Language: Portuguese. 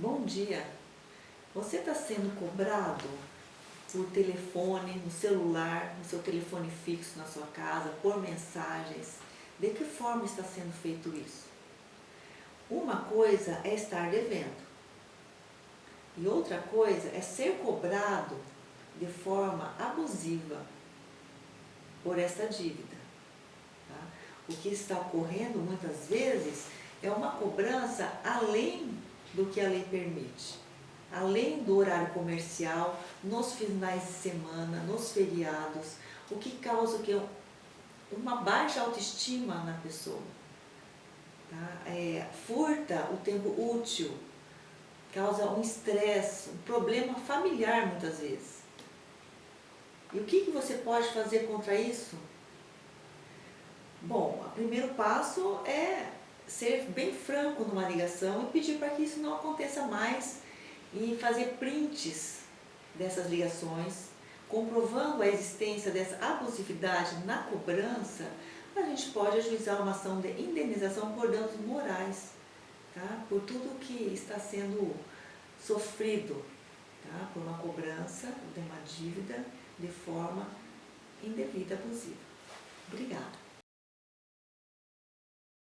Bom dia. Você está sendo cobrado por telefone, no celular, no seu telefone fixo na sua casa, por mensagens. De que forma está sendo feito isso? Uma coisa é estar devendo. E outra coisa é ser cobrado de forma abusiva por essa dívida. Tá? O que está ocorrendo muitas vezes é uma cobrança além do que a lei permite. Além do horário comercial, nos finais de semana, nos feriados, o que causa o que? uma baixa autoestima na pessoa. Tá? É, furta o tempo útil, causa um estresse, um problema familiar muitas vezes. E o que, que você pode fazer contra isso? Bom, o primeiro passo é ser bem franco numa ligação e pedir para que isso não aconteça mais e fazer prints dessas ligações, comprovando a existência dessa abusividade na cobrança, a gente pode ajuizar uma ação de indenização por danos morais, tá? por tudo que está sendo sofrido tá? por uma cobrança de uma dívida de forma indevida, abusiva. Obrigada.